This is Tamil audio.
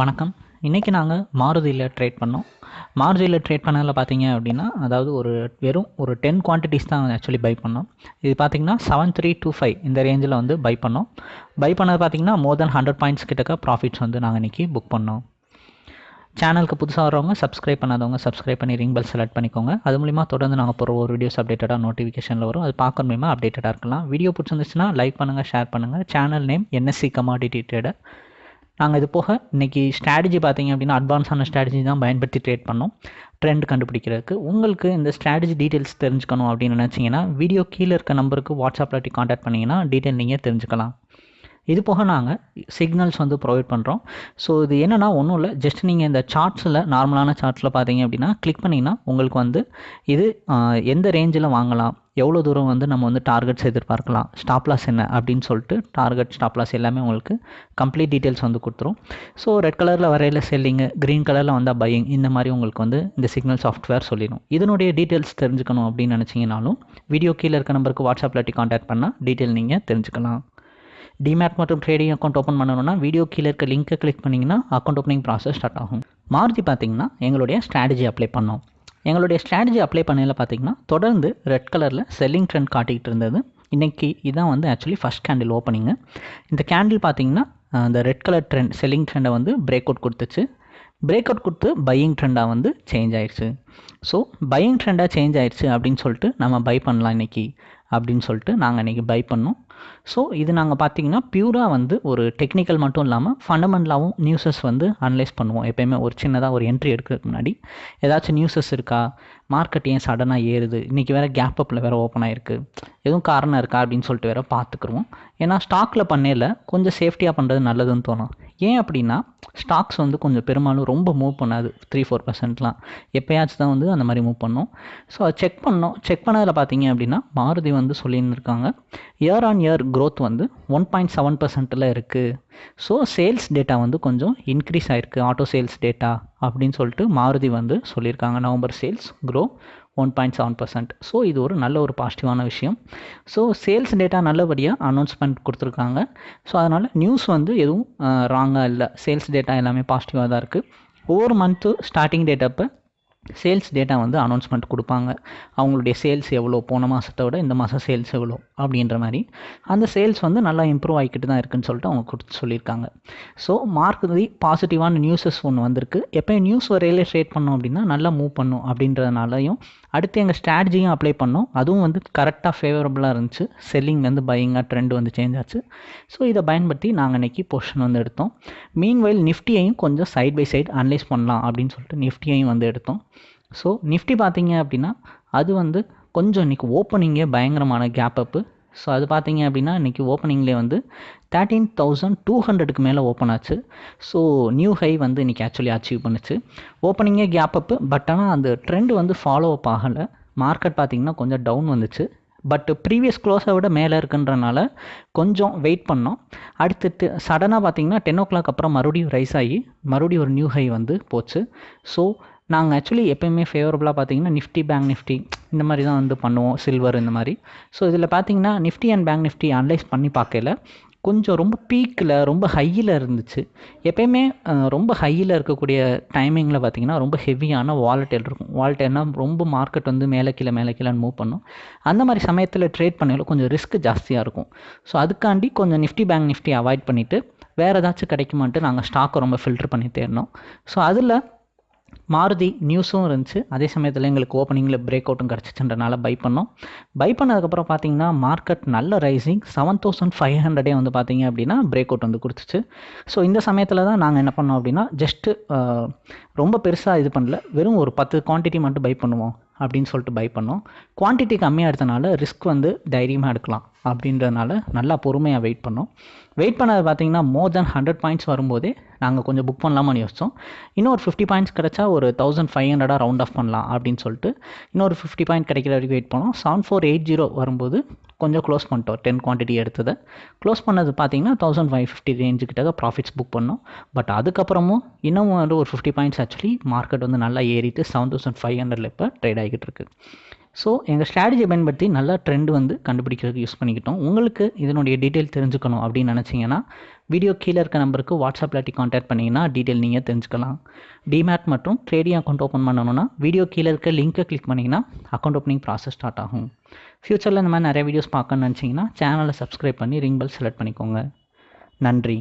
வணக்கம். இன்றைக்கி நாங்கள் மாருதியில் ட்ரேட் பண்ணோம். மாருதியில் ட்ரேட் பண்ணதில் பார்த்தீங்க அப்படின்னா அதாவது ஒரு வெறும் ஒரு டென் குவான்டிட்டிஸ் தான் ஆக்சுவலி பை பண்ணோம். இது பார்த்தீங்கன்னா செவன் த்ரீ டூ ஃபைவ் இந்த ரேஞ்சில் வந்து பை பண்ணோம். பை பண்ணது பார்த்தீங்கன்னா மோர் தென் ஹண்ட்ரட் பாயிண்ட்ஸ் கிட்டக்க ப்ராஃபிட்ஸ் வந்து நாங்கள் இன்றைக்கி புக் பண்ணோம். சேனலுக்கு புதுசாக வரவங்க சப்ஸ்கிரைப் பண்ணாதவங்க சப்ஸ்கிரைப் பண்ணி ரிங் பெல் செலக்ட் பண்ணிக்கோங்க. அது மூலிமா தொடர்ந்து நாங்கள் போகிற ஒரு வீடியோஸ் அப்டேட்டடாக நோட்டிஃபிகேஷனில் வரும். அது பார்க்க மூலிமா அப்டேட்டடாக இருக்கலாம். வீடியோ பிடிச்சிருந்துச்சுன்னா லைக் பண்ணுங்கள் ஷேர் பண்ணுங்கள் channel name NSC commodity trader நாங்கள் இது போக இன்றைக்கி ஸ்ட்ராட்டஜி பார்த்தீங்க அப்படின்னா அட்வான்ஸான ஸ்ட்ராட்டஜி தான் பயன்படுத்தி ட்ரேட் பண்ணோம். ட்ரெண்ட் கண்டுபிடிக்கிறதுக்கு. உங்களுக்கு இந்த ஸ்ட்ராட்டஜி டீட்டெயில்ஸ் தெரிஞ்சுக்கணும் அப்படின்னு நினச்சிங்கன்னா வீடியோ கீழே இருக்க நம்பருக்கு வாட்ஸ்அப்பில் காண்டாக்ட் பண்ணிங்கன்னா டீட்டெயில் நீங்கள் தெரிஞ்சுக்கலாம். இது போக நாங்கள் சிக்னல்ஸ் வந்து ப்ரொவைட் பண்ணுறோம் ஸோ இது என்னென்னா ஒன்றும் இல்லை. ஜஸ்ட் நீங்கள் இந்த சார்ட்ஸில் நார்மலான சார்ட்ஸில் பார்த்தீங்க அப்படின்னா கிளிக் பண்ணிங்கன்னா உங்களுக்கு வந்து இது எந்த ரேஞ்சில் வாங்கலாம் எவ்வளோ தூரம் வந்து நம்ம வந்து டார்கெட்ஸ் எதிர்பார்க்கலாம் ஸ்டாப் லாஸ் என்ன அப்படின்னு சொல்லிட்டு டார்கெட் ஸ்டாப் லாஸ் எல்லாமே உங்களுக்கு கம்ப்ளீட் டீட்டெயில்ஸ் வந்து கொடுத்துரும். ஸோ ரெட் கலரில் வரையில் செல்லிங்கு க்ரீன் கலரில் வந்தால் பையிங் இந்த மாதிரி உங்களுக்கு வந்து இந்த சிக்னல் சாஃப்ட்வேர் சொல்லிடும். இதனுடைய டீட்டெயில்ஸ் தெரிஞ்சுக்கணும் அப்படின்னு நினச்சிங்கனாலும் வீடியோ கீழே இருக்க நம்பருக்கு வாட்ஸ்அப்பில் காண்டாக்ட் பண்ணால் டீட்டெயில் நீங்கள் தெரிஞ்சுக்கலாம். டிமேட் மற்றும் ட்ரேடிங் அக்கௌண்ட் ஓப்பன் பண்ணணும்னா வீடியோ கீழே இருக்க லிங்க்கை கிளிக் பண்ணிங்கன்னா அக்கௌண்ட் ஓப்பனிங் ப்ராசஸ் ஸ்டார்ட் ஆகும். மாருதி பார்த்தீங்கன்னா எங்களுடைய ஸ்ட்ராட்டஜி அப்ளை பண்ணோம். எங்களுடைய ஸ்ட்ராட்டஜி அப்ளை பண்ணையில் பார்த்தீங்கன்னா தொடர்ந்து ரெட் கலரில் செல்லிங் ட்ரெண்ட் காட்டிக்கிட்டு இருந்தது. இன்றைக்கி இதான் வந்து ஆக்சுவலி ஃபஸ்ட் கேண்டில் ஓப்பனிங்கு இந்த கேண்டில் பார்த்தீங்கன்னா அந்த ரெட் கலர் ட்ரெண்ட் செல்லிங் ட்ரெண்டை வந்து பிரேக் அவுட் கொடுத்துச்சு. பிரேக் அவுட் கொடுத்து பையிங் ட்ரெண்டாக வந்து சேஞ்ச் ஆயிடுச்சு. ஸோ பையிங் ட்ரெண்டாக சேஞ்ச் ஆயிடுச்சு அப்படின்னு சொல்லிட்டு நம்ம பை பண்ணலாம் இன்றைக்கி அப்படின்னு சொல்லிட்டு நாங்கள் இன்றைக்கி பை பண்ணோம். ஸோ இது நாங்கள் பார்த்தீங்கன்னா பியூராக வந்து ஒரு டெக்னிக்கல் மட்டும் இல்லாமல் ஃபண்டமெண்டலாகவும் நியூஸஸ் வந்து அனலைஸ் பண்ணுவோம். எப்பயுமே ஒரு சின்னதாக ஒரு என்ட்ரி எடுக்கிறதுக்கு முன்னாடி. ஏதாச்சும் நியூஸஸ் இருக்கா? மார்க்கெட் ஏன் சடனாக ஏறுது? இன்றைக்கி வேறு கேப் அப்பில் வேறு ஓப்பன் ஆகிருக்கு எதுவும் காரணம் இருக்கா அப்படின்னு சொல்லிட்டு வேறு பார்த்துக்குருவோம் ஏன்னா ஸ்டாக்கில் பண்ணையில் கொஞ்சம் சேஃப்டியாக பண்ணுறது நல்லதுன்னு தோணும். ஏன் அப்படின்னா ஸ்டாக்ஸ் வந்து கொஞ்சம் பெரும்பாலும் ரொம்ப மூவ் பண்ணாது. த்ரீ ஃபோர் பர்சன்ட்லாம் எப்போயாச்சும் தான் வந்து அந்த மாதிரி மூவ் பண்ணோம். ஸோ அதை செக் பண்ணோம். செக் பண்ணதில் பார்த்தீங்க அப்படின்னா மாருதி வந்து சொல்லியிருந்திருக்காங்க. இயர் ஆன் இயர் க்ரோத் வந்து ஒன் பாயிண்ட் செவன் பர்சன்ட்டில் இருக்குது ஸோ சேல்ஸ் டேட்டா வந்து கொஞ்சம் இன்க்ரீஸ் ஆயிருக்கு. ஆட்டோ சேல்ஸ் டேட்டா அப்படின்னு சொல்லிட்டு மாருதி வந்து சொல்லியிருக்காங்க. November sales grow one point seven percent so இது ஒரு நல்ல ஒரு பாசிட்டிவான விஷயம். ஸோ சேல்ஸ் டேட்டா நல்லபடியாக அனௌன்ஸ்மெண்ட் கொடுத்துருக்காங்க. ஸோ அதனால் நியூஸ் வந்து எதுவும் ராங்காக இல்லை. சேல்ஸ் டேட்டா எல்லாமே பாசிட்டிவாக தான் இருக்குது ஒவ்வொரு மந்த்து ஸ்டார்டிங் டேட்டப்போ சேல்ஸ் டேட்டா வந்து அனௌன்ஸ்மெண்ட் கொடுப்பாங்க. அவங்களுடைய சேல்ஸ் எவ்வளோ போன மாதத்தை விட இந்த மாதம் சேல்ஸ் எவ்வளோ அப்படின்ற மாதிரி. அந்த சேல்ஸ் வந்து நல்லா இம்ப்ரூவ் ஆகிக்கிட்டு தான் இருக்குன்னு சொல்லிட்டு அவங்க கொடுத்து சொல்லியிருக்காங்க. ஸோ மார்க்கெட் பாசிட்டிவான நியூஸஸ் ஒன்று வந்திருக்கு. எப்போயும் நியூஸ் வரையில ஷேட் பண்ணோம் அப்படின்னா நல்லா மூவ் பண்ணும் அப்படின்றதுனாலையும் அடுத்து எங்கள் ஸ்ட்ராட்டஜியும் அப்ளை பண்ணோம். அதுவும் வந்து கரெக்டாக ஃபேவரபுளாக இருந்துச்சு. செல்லிங் வந்து பையிங்காக ட்ரெண்ட் வந்து சேஞ்ச் ஆச்சு. ஸோ இதை பயன்படுத்தி நாங்கள் இன்றைக்கி பொஷன் வந்து எடுத்தோம். மீன்வைல் நிஃப்டியையும் கொஞ்சம் சைட் பை சைடு அனலைஸ் பண்ணலாம் அப்படின்னு சொல்லிட்டு நிஃப்டியையும் வந்து எடுத்தோம். ஸோ நிஃப்டி பார்த்தீங்க அப்படின்னா அது வந்து கொஞ்சம் இன்றைக்கி ஓப்பனிங்கே பயங்கரமான கேப் அப்பு ஸோ அது பார்த்தீங்க அப்படின்னா இன்றைக்கி ஓப்பனிங்லேயே வந்து தேர்ட்டீன் தௌசண்ட் டூ ஹண்ட்ரடுக்கு மேலே ஓப்பன் ஆச்சு. ஸோ நியூ ஹை வந்து இன்றைக்கி ஆக்சுவலி அச்சீவ் பண்ணுச்சு. ஓப்பனிங்கே கேப் அப்பு பட் ஆனால் அந்த ட்ரெண்ட் வந்து ஃபாலோ அப் ஆகலை. மார்க்கெட் பார்த்திங்கன்னா கொஞ்சம் டவுன் வந்துச்சு. பட் ப்ரீவியஸ் க்ளோஸை விட மேலே இருக்குன்றனால கொஞ்சம் வெயிட் பண்ணோம். அடுத்து சடனாக பார்த்தீங்கன்னா டென் ஓ கிளாக் அப்புறம் மறுபடியும் ரைஸ் ஆகி மறுபடியும் ஒரு நியூ ஹை வந்து போச்சு. ஸோ நாங்கள் ஆக்சுவலி எப்பயுமே ஃபேவரபுளாக பார்த்தீங்கன்னா நிஃப்டி பேங்க் நிஃப்டி இந்த மாதிரி தான் வந்து பண்ணுவோம் சில்வர் இந்த மாதிரி. ஸோ இதில் பார்த்தீங்கன்னா Nifty and bank Nifty analyse பண்ணி பார்க்கல கொஞ்சம் ரொம்ப பீக்கில் ரொம்ப ஹையில் இருந்துச்சு. எப்பயுமே ரொம்ப ஹையில் இருக்கக்கூடிய டைமிங்கில் பார்த்திங்கன்னா ரொம்ப ஹெவியான வாலட்டைல் இருக்கும். வாலட்டைல்னா ரொம்ப மார்க்கெட் வந்து மேலே கீழே மேலே கீழேன்னு மூவ் பண்ணும். அந்த மாதிரி சமயத்தில் ட்ரேட் பண்ணல கொஞ்சம் ரிஸ்க் ஜாஸ்தியாக இருக்கும். ஸோ அதுக்காண்டி கொஞ்சம் நிஃப்டி பேங்க் நிஃப்டி அவாய்ட் பண்ணிவிட்டு வேறு ஏதாச்சும் கிடைக்குமான்ட்டு நாங்கள் ஸ்டாக்கை ரொம்ப ஃபில்டர் பண்ணி தேடினோம். ஸோ அதில் மாருதி நியூஸும் இருந்துச்சு. அதே சமயத்தில் எங்களுக்கு ஓப்பனிங்கில் பிரேக் அவுட்டும் கிடச்சிச்சுன்றனால பை பண்ணோம். பை பண்ணதுக்கப்புறம் பார்த்தீங்கன்னா மார்க்கெட் நல்ல ரைசிங் செவன் தௌசண்ட் ஃபைவ் ஹண்ட்ரடே வந்து பார்த்தீங்க அப்படின்னா பிரேக் அவுட் வந்து கொடுத்துச்சு. ஸோ இந்த சமயத்தில் தான் நாங்கள் என்ன பண்ணோம் அப்படின்னா ஜஸ்ட்டு ரொம்ப பெருசாக இது பண்ணல. வெறும் ஒரு பத்து குவான்டிட்டி மட்டும் பை பண்ணுவோம். அப்படின்னு சொல்லிட்டு பை பண்ணோம். குவான்டிட்டி கம்மியாக எடுத்தனால ரிஸ்க் வந்து தைரியமாக எடுக்கலாம் அப்படின்றதுனால நல்லா பொறுமையாக வெயிட் பண்ணோம். வெயிட் பண்ணது பார்த்தீங்கன்னா மோர் தென் ஹண்ட்ரட் பாயிண்ட்ஸ் வரும்போதே நாங்கள் கொஞ்சம் புக் பண்ணலாமான்னு யோசித்தோம் இன்னும் ஒரு ஃபிஃப்டி பாயிண்ட்ஸ் கிடச்சா ஒரு தௌசண்ட் ஃபைவ் ஹண்ட்ரடாக ரவுண்ட் ஆஃப் பண்ணலாம் அப்படின்னு சொல்லிட்டு இன்னொரு ஃபிஃப்டி பாயிண்ட் கிடைக்கிற வரைக்கும் வெயிட் பண்ணோம். செவன் ஃபோர் எயிட் ஜீரோ வரும்போது கொஞ்சம் க்ளோஸ் பண்ணிட்டோம். டென் குவான்டிட்டி எடுத்ததை. க்ளோஸ் பண்ணது பார்த்தீங்கன்னா தௌசண்ட் ஃபைவ் ஃபிஃப்டி ரேஞ்சு கிட்ட ப்ராஃபிட்ஸ் புக் பண்ணோம். பட் அதுக்கப்புறமும் இன்னும் வந்து ஒரு ஃபிஃப்டி பாயிண்ட்ஸ் ஆக்சுவலி மார்க்கெட் வந்து நல்லா ஏறிட்டு செவன் தௌசண்ட் ஃபைவ் ஹண்ட்ரட்ல இப்போ ட்ரேட் ஆகிட்டு இருக்கு. ஸோ எங்கள் ஸ்ட்ராட்டஜி பயன்படுத்தி நல்லா ட்ரெண்ட் வந்து கண்டுபிடிக்கிறதுக்கு யூஸ் பண்ணிக்கிட்டோம். உங்களுக்கு இதனுடைய டீட்டெயில் தெரிஞ்சுக்கணும் அப்படின்னு நினச்சிங்கன்னா வீடியோ கீழே இருக்க நம்பருக்கு வாட்ஸ்அப்பில் இல்லாட்டி காண்டாக்ட் பண்ணிங்கன்னா டீட்டெயில் நீங்கள் தெரிஞ்சுக்கலாம். டிமேட் மற்றும் ட்ரேடிங் அக்கௌண்ட் ஓப்பன் பண்ணணும்னா வீடியோ கீழே இருக்க லிங்க்கை கிளிக் பண்ணிங்கன்னா அக்கௌண்ட் ஓப்பனிங் ப்ராசஸ் ஸ்டார்ட் ஆகும். ஃப்யூச்சரில் இந்த மாதிரி நிறைய வீடியோஸ் பார்க்கணுன்னு நினச்சிங்கன்னா சேனலை சப்ஸ்கிரைப் பண்ணி ரிங் பெல் செலக்ட் பண்ணிக்கோங்க. நன்றி.